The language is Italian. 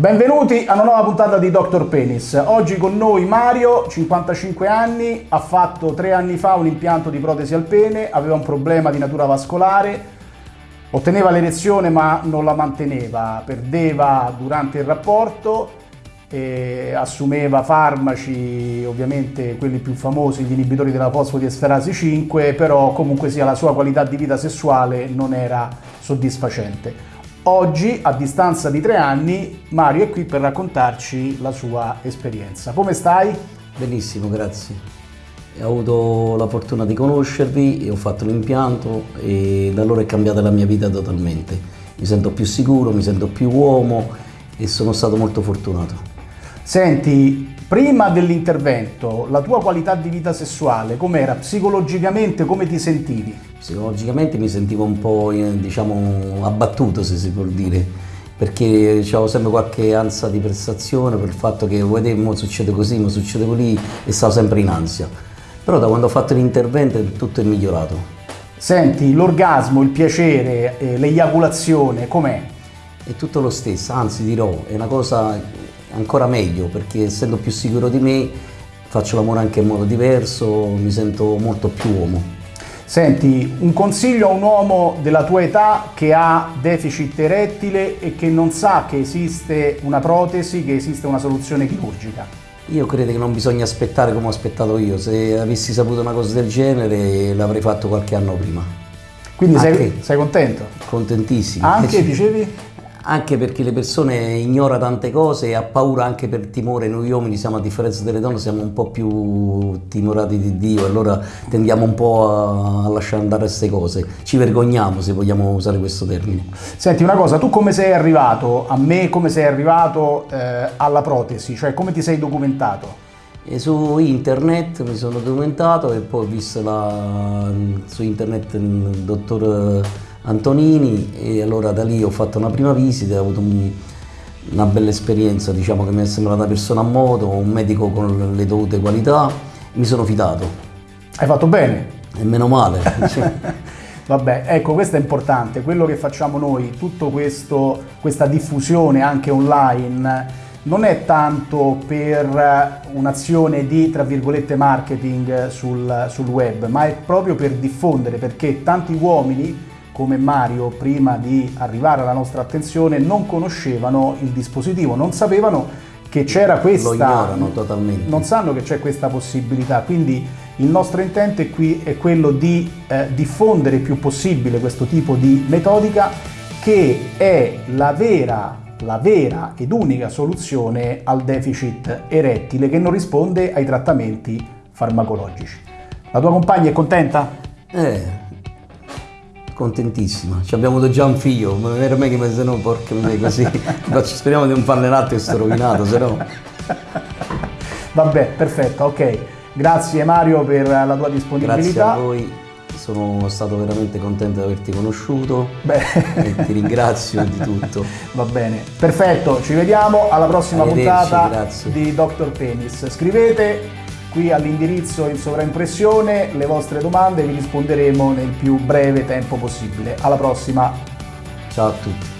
Benvenuti a una nuova puntata di Dr. Penis. Oggi con noi Mario, 55 anni, ha fatto tre anni fa un impianto di protesi al pene, aveva un problema di natura vascolare, otteneva l'erezione ma non la manteneva, perdeva durante il rapporto, assumeva farmaci, ovviamente quelli più famosi, gli inibitori della fosfodiesterasi 5, però comunque sia la sua qualità di vita sessuale non era soddisfacente. Oggi, a distanza di tre anni, Mario è qui per raccontarci la sua esperienza. Come stai? Benissimo, grazie. Ho avuto la fortuna di conoscervi ho fatto l'impianto e da allora è cambiata la mia vita totalmente. Mi sento più sicuro, mi sento più uomo e sono stato molto fortunato. Senti, prima dell'intervento, la tua qualità di vita sessuale com'era? Psicologicamente come ti sentivi? Psicologicamente mi sentivo un po' eh, diciamo, abbattuto, se si può dire, perché avevo sempre qualche ansia di prestazione per il fatto che vedete, succede così, ma succede così e stavo sempre in ansia. Però da quando ho fatto l'intervento tutto è migliorato. Senti, l'orgasmo, il piacere, eh, l'eiaculazione, com'è? È tutto lo stesso, anzi dirò, è una cosa ancora meglio perché essendo più sicuro di me faccio l'amore anche in modo diverso, mi sento molto più uomo. Senti, un consiglio a un uomo della tua età che ha deficit erettile e che non sa che esiste una protesi, che esiste una soluzione chirurgica. Io credo che non bisogna aspettare come ho aspettato io, se avessi saputo una cosa del genere l'avrei fatto qualche anno prima. Quindi sei, sei, contento? Contentissimo. Anche, dicevi? Anche perché le persone ignorano tante cose e ha paura anche per timore, noi uomini siamo a differenza delle donne siamo un po' più timorati di Dio, allora tendiamo un po' a lasciare andare queste cose, ci vergogniamo se vogliamo usare questo termine. Senti una cosa, tu come sei arrivato a me, come sei arrivato eh, alla protesi, cioè come ti sei documentato? E su internet mi sono documentato e poi ho visto la, su internet il dottor Antonini e allora da lì ho fatto una prima visita, ho avuto un, una bella esperienza, diciamo che mi è sembrata una persona a modo, un medico con le dovute qualità, mi sono fidato. Hai fatto bene? E meno male. Vabbè, ecco, questo è importante, quello che facciamo noi, tutta questa diffusione anche online, non è tanto per un'azione di, tra virgolette, marketing sul, sul web, ma è proprio per diffondere, perché tanti uomini come Mario prima di arrivare alla nostra attenzione non conoscevano il dispositivo, non sapevano che c'era questa... Lo ignorano totalmente. Non sanno che c'è questa possibilità, quindi il nostro intento è qui è quello di eh, diffondere il più possibile questo tipo di metodica che è la vera, la vera ed unica soluzione al deficit erettile che non risponde ai trattamenti farmacologici. La tua compagna è contenta? Eh, contentissima. Ci abbiamo già un figlio, ma non era me che mi se no, porca miseria, così. Speriamo di non farne un altro e sto rovinato, se no. Vabbè, perfetto, ok. Grazie Mario per la tua disponibilità. Grazie a voi, sono stato veramente contento di averti conosciuto Beh. e ti ringrazio di tutto. Va bene, perfetto, ci vediamo alla prossima puntata grazie. di Dr. Penis. Scrivete qui all'indirizzo in sovraimpressione le vostre domande vi risponderemo nel più breve tempo possibile. Alla prossima! Ciao a tutti!